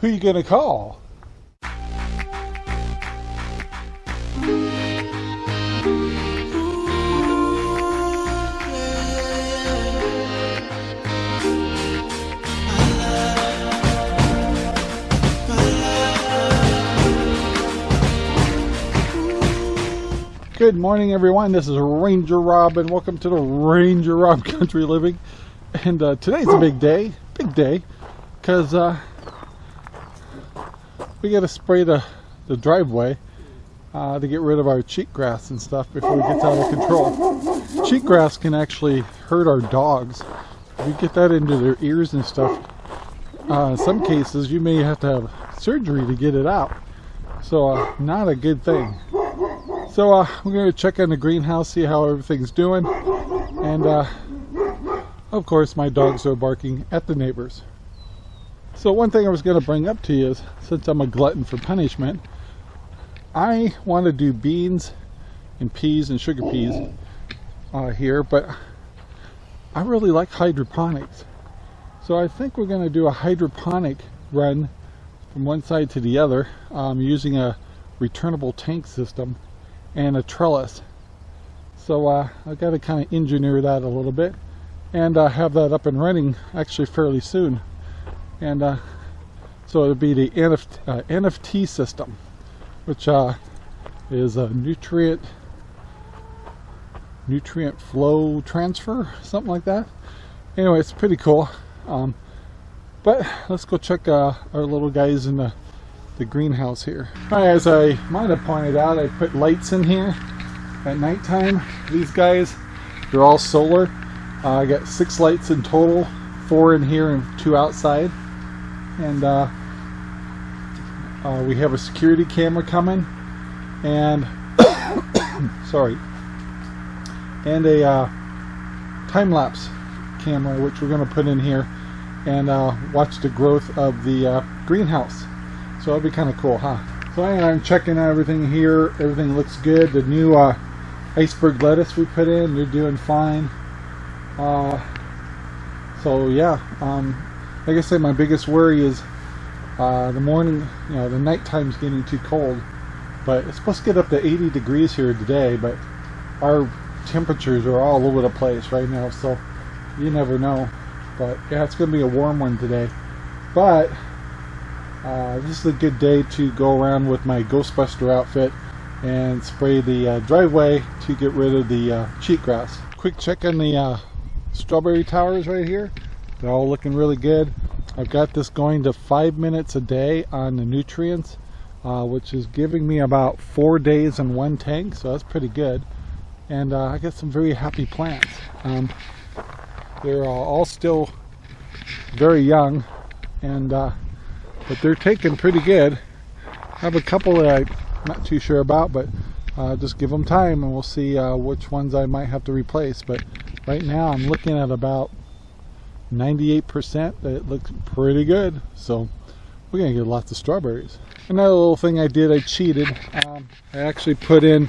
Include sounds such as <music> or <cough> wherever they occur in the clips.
Who you gonna call? Good morning, everyone. This is Ranger Rob, and welcome to the Ranger Rob <laughs> Country Living. And uh, today's a big day, big day, because uh, we got to spray the, the driveway uh, to get rid of our cheatgrass and stuff before it gets out of control. Cheatgrass can actually hurt our dogs. If you get that into their ears and stuff, uh, in some cases you may have to have surgery to get it out. So, uh, not a good thing. So uh, we're going to check on the greenhouse, see how everything's doing. And uh, of course my dogs are barking at the neighbors. So one thing I was going to bring up to you is, since I'm a glutton for punishment, I want to do beans and peas and sugar peas uh, here, but I really like hydroponics. So I think we're going to do a hydroponic run from one side to the other um, using a returnable tank system and a trellis. So uh, I've got to kind of engineer that a little bit and uh, have that up and running actually fairly soon. And uh, so it'll be the NFT, uh, NFT system, which uh, is a nutrient nutrient flow transfer, something like that. Anyway, it's pretty cool. Um, but let's go check uh, our little guys in the the greenhouse here. As I might have pointed out, I put lights in here at nighttime. These guys, they're all solar. Uh, I got six lights in total, four in here and two outside. And uh, uh, we have a security camera coming and <coughs> sorry and a uh, time-lapse camera which we're going to put in here and uh, watch the growth of the uh, greenhouse so that'd be kind of cool, huh? So I'm checking everything here. Everything looks good. The new uh, iceberg lettuce we put in, they're doing fine. Uh, so yeah, um, like I said, my biggest worry is uh, the morning, you know, the nighttime's getting too cold. But it's supposed to get up to 80 degrees here today, but our temperatures are all over the place right now, so you never know. But yeah, it's going to be a warm one today. But uh, this is a good day to go around with my Ghostbuster outfit and spray the uh, driveway to get rid of the uh, cheatgrass. Quick check on the uh, strawberry towers right here. They're all looking really good. I've got this going to five minutes a day on the nutrients, uh, which is giving me about four days in one tank, so that's pretty good. And uh, I got some very happy plants. Um, they're all still very young and but they're taking pretty good. I have a couple that I'm not too sure about, but uh, just give them time and we'll see uh, which ones I might have to replace. But right now I'm looking at about 98% that it looks pretty good. So we're to get lots of strawberries. Another little thing I did, I cheated. Um, I actually put in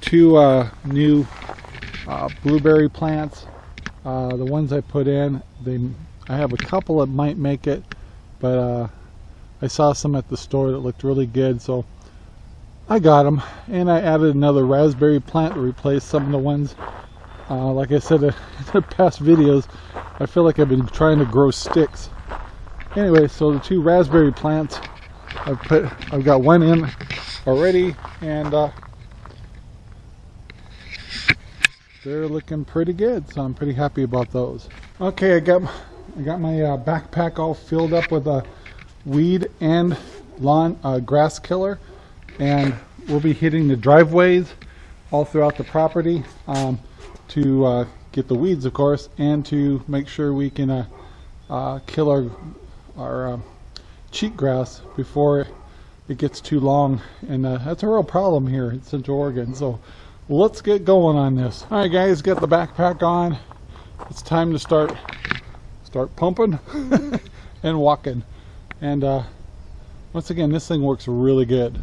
two uh, new uh, blueberry plants. Uh, the ones I put in, they I have a couple that might make it, but uh, I saw some at the store that looked really good so I got them and I added another raspberry plant to replace some of the ones uh, like I said <laughs> in the past videos I feel like I've been trying to grow sticks. Anyway so the two raspberry plants I've put I've got one in already and uh, they're looking pretty good so I'm pretty happy about those. Okay I got I got my uh, backpack all filled up with a uh, weed and lawn uh, grass killer and we'll be hitting the driveways all throughout the property. Um, to uh, get the weeds of course and to make sure we can uh, uh kill our, our um, cheatgrass before it gets too long. And uh, that's a real problem here in Central Oregon. So let's get going on this. Alright guys get the backpack on. It's time to start start pumping <laughs> and walking. And uh, once again, this thing works really good.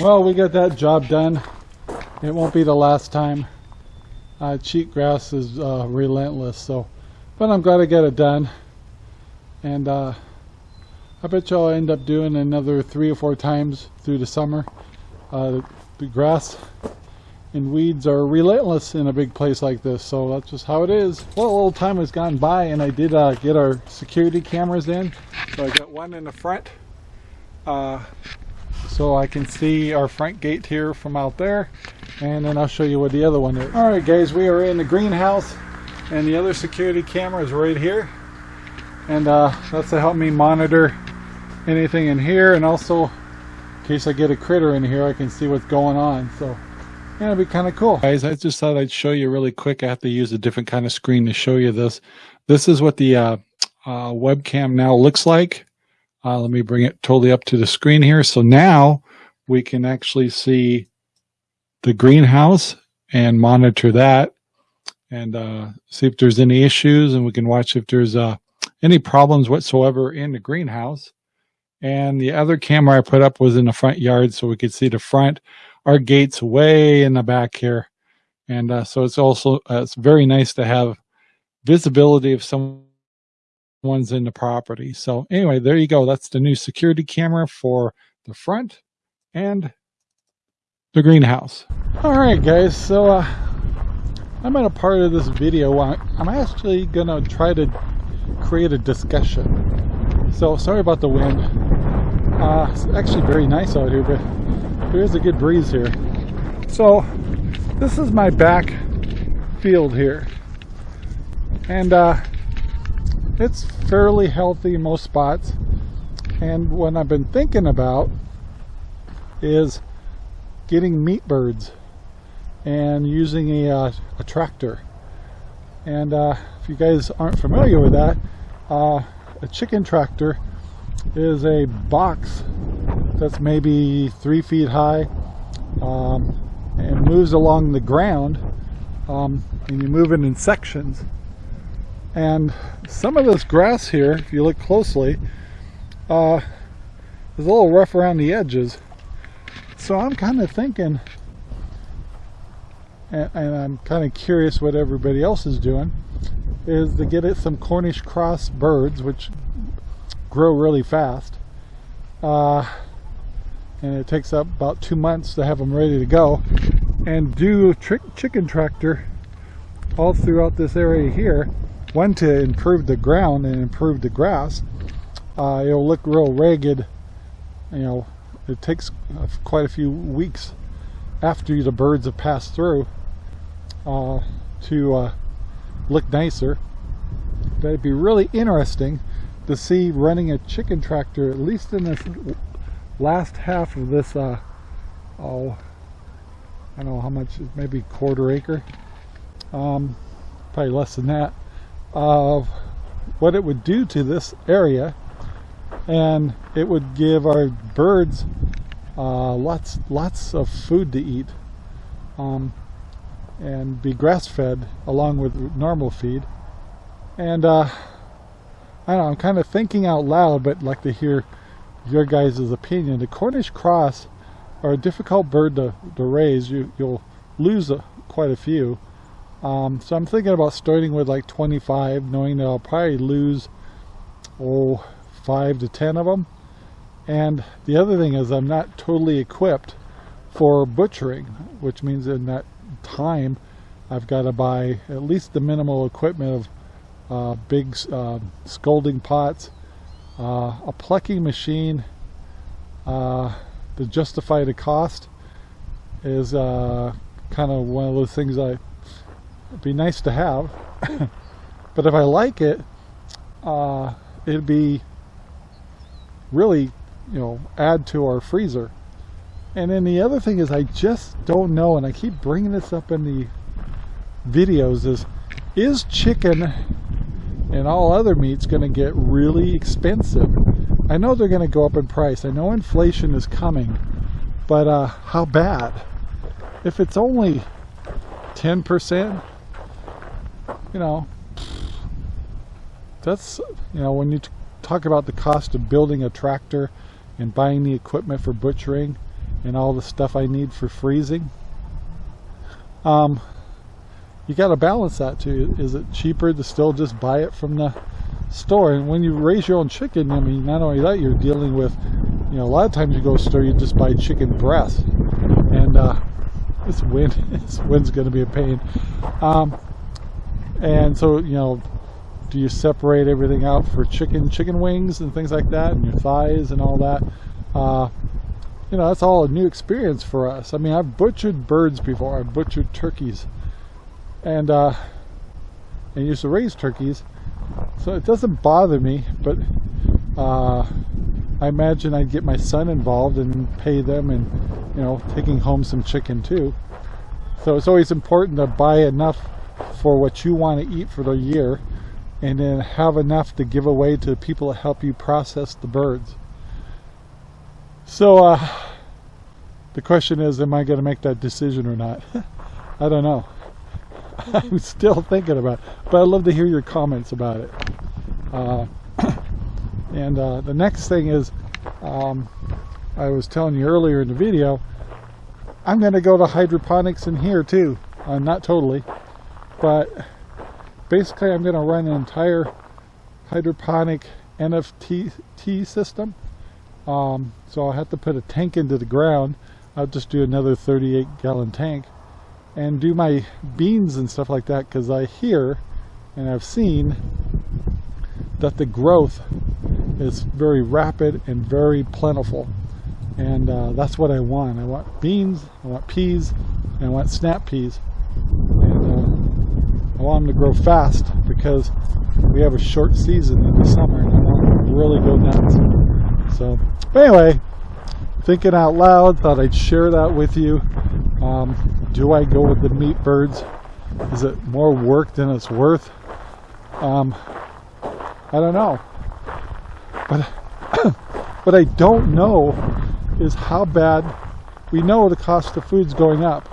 Well, we got that job done. It won't be the last time. Uh, cheatgrass is uh, relentless, so, but I'm glad I got it done. And uh, I bet you I'll end up doing another three or four times through the summer. Uh, the grass and weeds are relentless in a big place like this, so that's just how it is. Well, a little time has gone by, and I did uh, get our security cameras in. So I got one in the front, uh, so I can see our front gate here from out there, and then I'll show you what the other one is. All right, guys, we are in the greenhouse, and the other security camera is right here, and uh, that's to help me monitor anything in here and also in case I get a critter in here I can see what's going on so yeah, it'd be kind of cool. Guys I just thought I'd show you really quick. I have to use a different kind of screen to show you this. This is what the uh, uh, webcam now looks like uh, let me bring it totally up to the screen here so now we can actually see the greenhouse and monitor that and uh, see if there's any issues and we can watch if there's uh, any problems whatsoever in the greenhouse and the other camera I put up was in the front yard so we could see the front. Our gate's way in the back here. And uh, so it's also, uh, it's very nice to have visibility if someone's in the property. So anyway, there you go. That's the new security camera for the front and the greenhouse. All right, guys. So uh, I'm at a part of this video. Where I'm actually to try to create a discussion so sorry about the wind. Uh, it's actually very nice out here, but there is a good breeze here. So this is my back field here. And uh, it's fairly healthy in most spots. And what I've been thinking about is getting meat birds and using a, uh, a tractor. And uh, if you guys aren't familiar with that, uh, a chicken tractor is a box that's maybe three feet high um, and moves along the ground um, and you move it in sections and some of this grass here if you look closely uh, is a little rough around the edges so I'm kind of thinking and, and I'm kind of curious what everybody else is doing is to get it some Cornish cross birds, which grow really fast. Uh, and it takes up about two months to have them ready to go. And do chicken tractor all throughout this area here. One to improve the ground and improve the grass. Uh, it'll look real ragged. You know, it takes quite a few weeks after the birds have passed through uh, to uh, look nicer. But it'd be really interesting to see running a chicken tractor, at least in this last half of this, uh, oh, I don't know how much, maybe quarter acre, um, probably less than that, of what it would do to this area. And it would give our birds uh, lots, lots of food to eat. Um, and be grass fed along with normal feed. And uh, I don't know, I'm kind of thinking out loud, but like to hear your guys' opinion. The Cornish cross are a difficult bird to, to raise. You, you'll lose a, quite a few. Um, so I'm thinking about starting with like 25, knowing that I'll probably lose, oh, five to 10 of them. And the other thing is I'm not totally equipped for butchering, which means in that time I've got to buy at least the minimal equipment of uh, big uh, scalding pots, uh, a plucking machine uh, to justify the cost is uh, kind of one of those things I it'd be nice to have <laughs> but if I like it uh, it'd be really you know add to our freezer and then the other thing is I just don't know, and I keep bringing this up in the videos, is is chicken and all other meats going to get really expensive? I know they're going to go up in price. I know inflation is coming, but uh, how bad? If it's only 10%, you know, that's, you know, when you talk about the cost of building a tractor and buying the equipment for butchering, and all the stuff I need for freezing. Um, you got to balance that too. Is it cheaper to still just buy it from the store? And when you raise your own chicken, I mean, not only that, you're dealing with, you know, a lot of times you go to store, you just buy chicken breast, and uh, this wind, <laughs> this wind's going to be a pain. Um, and so, you know, do you separate everything out for chicken, chicken wings and things like that, and your thighs and all that? Uh, you know, that's all a new experience for us. I mean, I've butchered birds before. I've butchered turkeys, and uh, and used to raise turkeys, so it doesn't bother me. But uh, I imagine I'd get my son involved and pay them, and you know, taking home some chicken too. So it's always important to buy enough for what you want to eat for the year, and then have enough to give away to people that help you process the birds. So uh, the question is, am I going to make that decision or not? <laughs> I don't know. <laughs> I'm still thinking about it, but I'd love to hear your comments about it. Uh, <coughs> and uh, the next thing is, um, I was telling you earlier in the video, I'm going to go to hydroponics in here too. Uh, not totally, but basically I'm going to run an entire hydroponic NFT system um, so I'll have to put a tank into the ground. I'll just do another 38 gallon tank and do my beans and stuff like that because I hear and I've seen that the growth is very rapid and very plentiful and uh, that's what I want. I want beans, I want peas, and I want snap peas I want them to grow fast because we have a short season in the summer and I want them to really go nuts. So anyway, thinking out loud, thought I'd share that with you. Um, do I go with the meat birds? Is it more work than it's worth? Um, I don't know. But <coughs> what I don't know is how bad we know the cost of food's going up.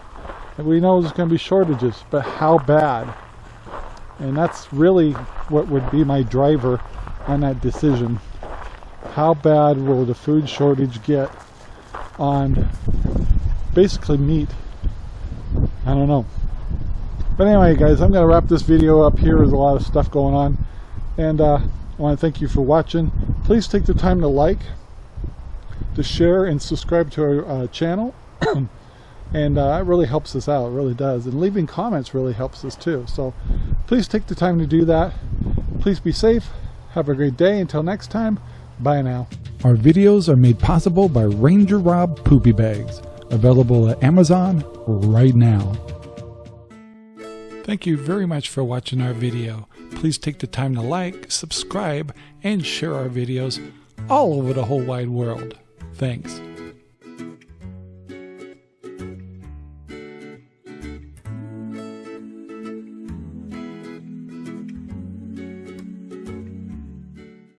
And we know there's going to be shortages, but how bad? And that's really what would be my driver on that decision how bad will the food shortage get on basically meat? I don't know. But anyway, guys, I'm going to wrap this video up here. There's a lot of stuff going on. And uh, I want to thank you for watching. Please take the time to like, to share, and subscribe to our uh, channel. <clears throat> and uh, it really helps us out. It really does. And leaving comments really helps us too. So please take the time to do that. Please be safe. Have a great day. Until next time. Bye now. Our videos are made possible by Ranger Rob Poopy Bags, available at Amazon right now. Thank you very much for watching our video. Please take the time to like, subscribe, and share our videos all over the whole wide world. Thanks.